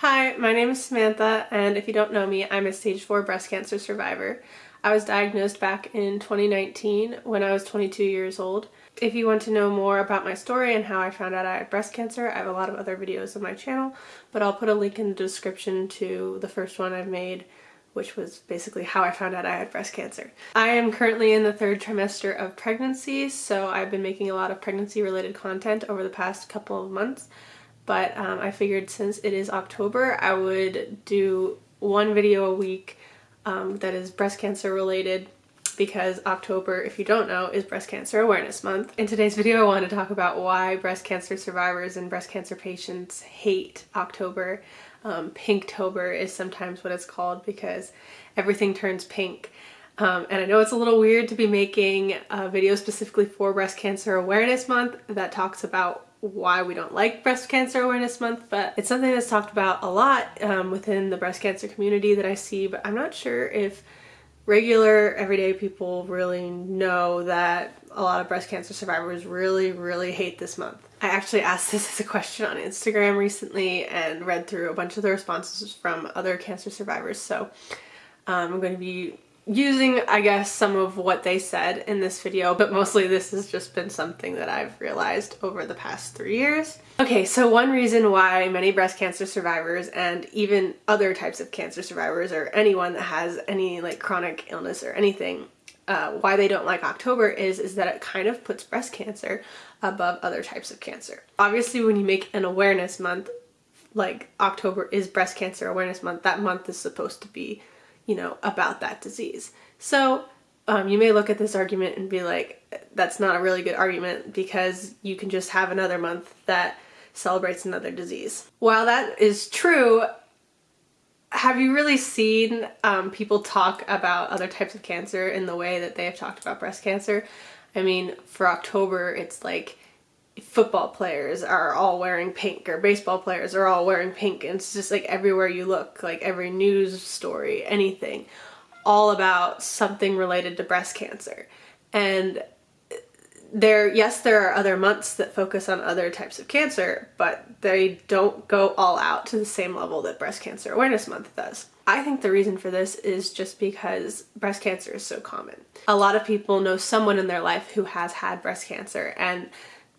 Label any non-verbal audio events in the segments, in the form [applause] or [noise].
Hi, my name is Samantha, and if you don't know me, I'm a stage 4 breast cancer survivor. I was diagnosed back in 2019 when I was 22 years old. If you want to know more about my story and how I found out I had breast cancer, I have a lot of other videos on my channel, but I'll put a link in the description to the first one I've made which was basically how I found out I had breast cancer. I am currently in the third trimester of pregnancy, so I've been making a lot of pregnancy related content over the past couple of months, but um, I figured since it is October, I would do one video a week um, that is breast cancer related because October, if you don't know, is Breast Cancer Awareness Month. In today's video, I want to talk about why breast cancer survivors and breast cancer patients hate October. Um, Pinktober is sometimes what it's called because everything turns pink. Um, and I know it's a little weird to be making a video specifically for Breast Cancer Awareness Month that talks about why we don't like Breast Cancer Awareness Month, but it's something that's talked about a lot um, within the breast cancer community that I see, but I'm not sure if regular everyday people really know that a lot of breast cancer survivors really, really hate this month. I actually asked [laughs] this as a question on Instagram recently and read through a bunch of the responses from other cancer survivors. So um, I'm going to be using, I guess, some of what they said in this video, but mostly this has just been something that I've realized over the past three years. Okay, so one reason why many breast cancer survivors and even other types of cancer survivors or anyone that has any like chronic illness or anything uh, why they don't like October is is that it kind of puts breast cancer above other types of cancer. Obviously when you make an awareness month like October is breast cancer awareness month that month is supposed to be you know, about that disease. So um, you may look at this argument and be like, that's not a really good argument because you can just have another month that celebrates another disease. While that is true, have you really seen um, people talk about other types of cancer in the way that they have talked about breast cancer? I mean, for October, it's like football players are all wearing pink or baseball players are all wearing pink. And it's just like everywhere you look like every news story anything all about something related to breast cancer. And there yes there are other months that focus on other types of cancer but they don't go all out to the same level that breast cancer awareness month does. I think the reason for this is just because breast cancer is so common. A lot of people know someone in their life who has had breast cancer and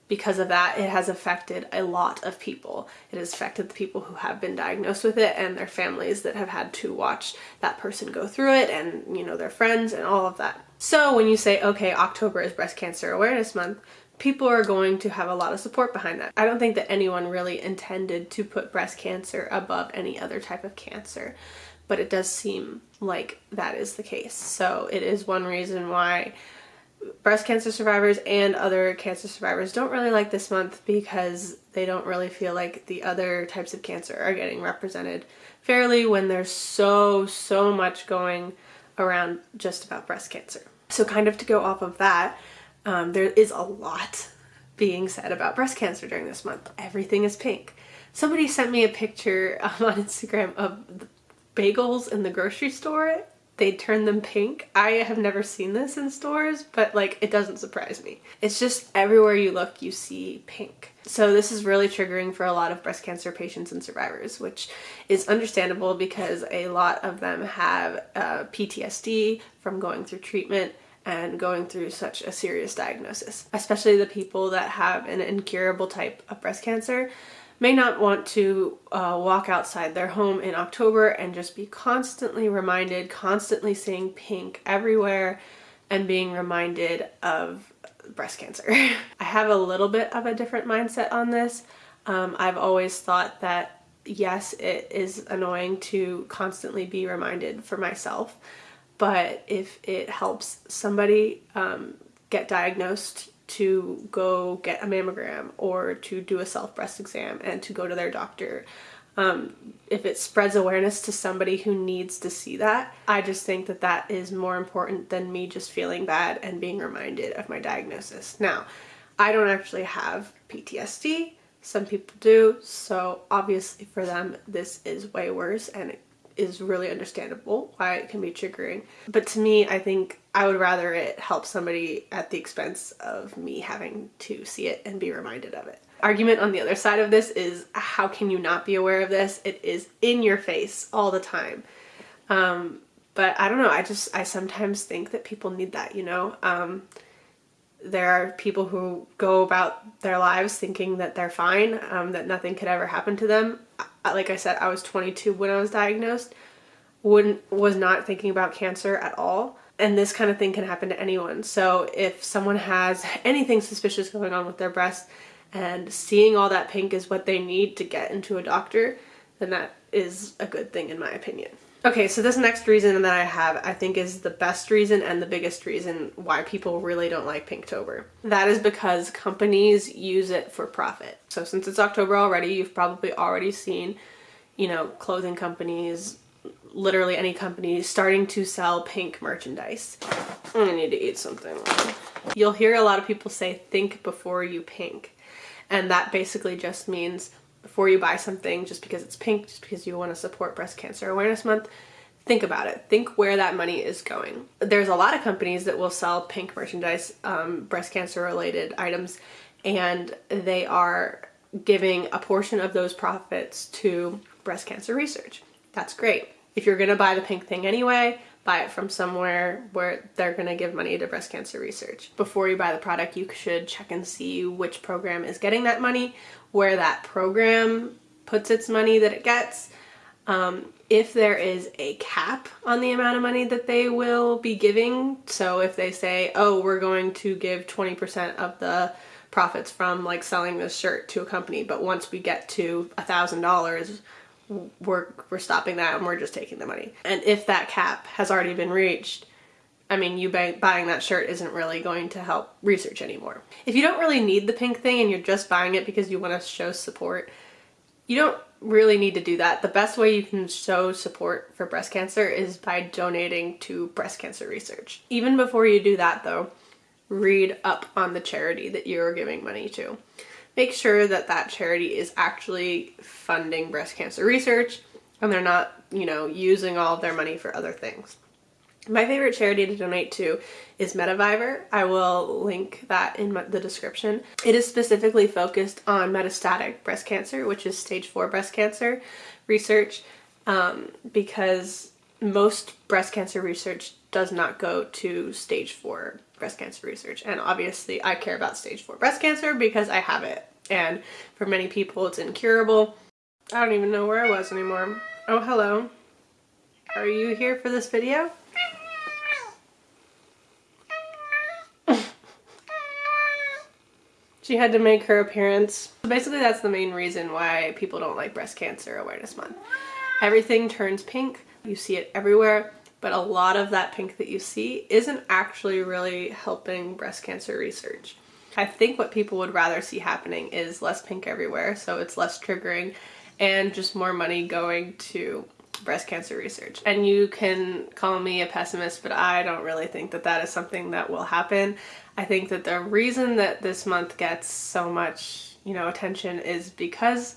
because of that, it has affected a lot of people. It has affected the people who have been diagnosed with it and their families that have had to watch that person go through it and, you know, their friends and all of that. So when you say, okay, October is Breast Cancer Awareness Month, people are going to have a lot of support behind that. I don't think that anyone really intended to put breast cancer above any other type of cancer, but it does seem like that is the case. So it is one reason why breast cancer survivors and other cancer survivors don't really like this month because they don't really feel like the other types of cancer are getting represented fairly when there's so, so much going around just about breast cancer. So kind of to go off of that, um, there is a lot being said about breast cancer during this month. Everything is pink. Somebody sent me a picture um, [laughs] on Instagram of bagels in the grocery store they turn them pink. I have never seen this in stores, but like it doesn't surprise me. It's just everywhere you look you see pink. So this is really triggering for a lot of breast cancer patients and survivors, which is understandable because a lot of them have uh, PTSD from going through treatment and going through such a serious diagnosis, especially the people that have an incurable type of breast cancer may not want to uh, walk outside their home in October and just be constantly reminded, constantly seeing pink everywhere and being reminded of breast cancer. [laughs] I have a little bit of a different mindset on this. Um, I've always thought that yes, it is annoying to constantly be reminded for myself, but if it helps somebody um, get diagnosed to go get a mammogram or to do a self breast exam and to go to their doctor. Um, if it spreads awareness to somebody who needs to see that, I just think that that is more important than me just feeling bad and being reminded of my diagnosis. Now, I don't actually have PTSD. Some people do, so obviously for them this is way worse and it is really understandable why it can be triggering. But to me, I think I would rather it help somebody at the expense of me having to see it and be reminded of it. Argument on the other side of this is how can you not be aware of this? It is in your face all the time. Um, but I don't know, I just, I sometimes think that people need that, you know? Um, there are people who go about their lives thinking that they're fine, um, that nothing could ever happen to them. Like I said, I was 22 when I was diagnosed, wouldn't, was not thinking about cancer at all. And this kind of thing can happen to anyone. So if someone has [laughs] anything suspicious going on with their breast and seeing all that pink is what they need to get into a doctor, then that is a good thing in my opinion. Okay, so this next reason that I have, I think is the best reason and the biggest reason why people really don't like Pinktober. That is because companies use it for profit. So since it's October already, you've probably already seen, you know, clothing companies, literally any company starting to sell pink merchandise. I need to eat something. You'll hear a lot of people say, think before you pink. And that basically just means before you buy something just because it's pink, just because you want to support Breast Cancer Awareness Month, think about it. Think where that money is going. There's a lot of companies that will sell pink merchandise, um, breast cancer related items, and they are giving a portion of those profits to breast cancer research. That's great. If you're gonna buy the pink thing anyway, buy it from somewhere where they're going to give money to breast cancer research. Before you buy the product, you should check and see which program is getting that money, where that program puts its money that it gets. Um, if there is a cap on the amount of money that they will be giving, so if they say, oh, we're going to give 20% of the profits from like selling this shirt to a company, but once we get to a thousand dollars, we're, we're stopping that and we're just taking the money. And if that cap has already been reached, I mean, you buy, buying that shirt isn't really going to help research anymore. If you don't really need the pink thing and you're just buying it because you want to show support, you don't really need to do that. The best way you can show support for breast cancer is by donating to breast cancer research. Even before you do that though, read up on the charity that you're giving money to make sure that that charity is actually funding breast cancer research and they're not, you know, using all of their money for other things. My favorite charity to donate to is METAvivor. I will link that in the description. It is specifically focused on metastatic breast cancer, which is stage 4 breast cancer research, um, because most breast cancer research does not go to stage 4 breast cancer research. And obviously I care about stage 4 breast cancer because I have it and for many people it's incurable. I don't even know where I was anymore. Oh, hello. Are you here for this video? [laughs] she had to make her appearance. So basically that's the main reason why people don't like Breast Cancer Awareness Month. Everything turns pink. You see it everywhere but a lot of that pink that you see isn't actually really helping breast cancer research. I think what people would rather see happening is less pink everywhere, so it's less triggering and just more money going to breast cancer research. And you can call me a pessimist, but I don't really think that that is something that will happen. I think that the reason that this month gets so much, you know, attention is because,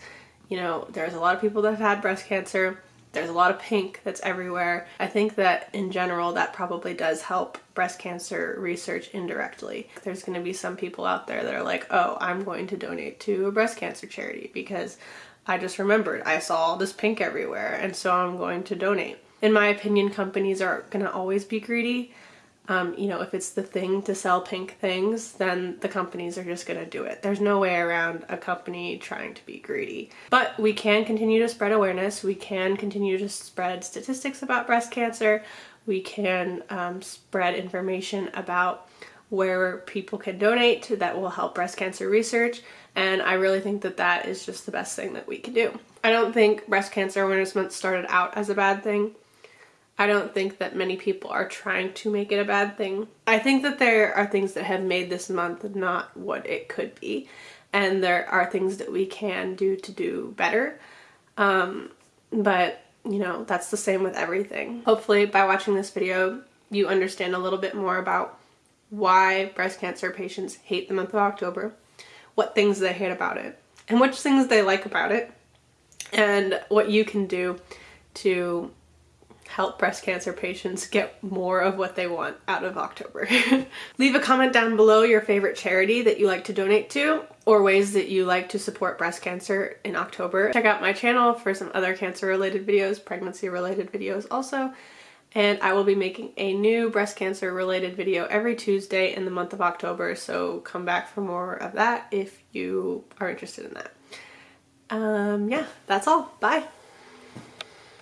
you know, there's a lot of people that have had breast cancer there's a lot of pink that's everywhere. I think that in general that probably does help breast cancer research indirectly. There's going to be some people out there that are like, oh, I'm going to donate to a breast cancer charity because I just remembered I saw all this pink everywhere and so I'm going to donate. In my opinion, companies are going to always be greedy um, you know, if it's the thing to sell pink things, then the companies are just gonna do it. There's no way around a company trying to be greedy. But we can continue to spread awareness. We can continue to spread statistics about breast cancer. We can um, spread information about where people can donate that will help breast cancer research. And I really think that that is just the best thing that we can do. I don't think Breast Cancer Awareness Month started out as a bad thing. I don't think that many people are trying to make it a bad thing. I think that there are things that have made this month not what it could be and there are things that we can do to do better. Um, but you know, that's the same with everything. Hopefully by watching this video, you understand a little bit more about why breast cancer patients hate the month of October, what things they hate about it, and which things they like about it, and what you can do to help breast cancer patients get more of what they want out of October. [laughs] Leave a comment down below your favorite charity that you like to donate to or ways that you like to support breast cancer in October. Check out my channel for some other cancer related videos, pregnancy related videos also. And I will be making a new breast cancer related video every Tuesday in the month of October, so come back for more of that if you are interested in that. Um, yeah, that's all. Bye.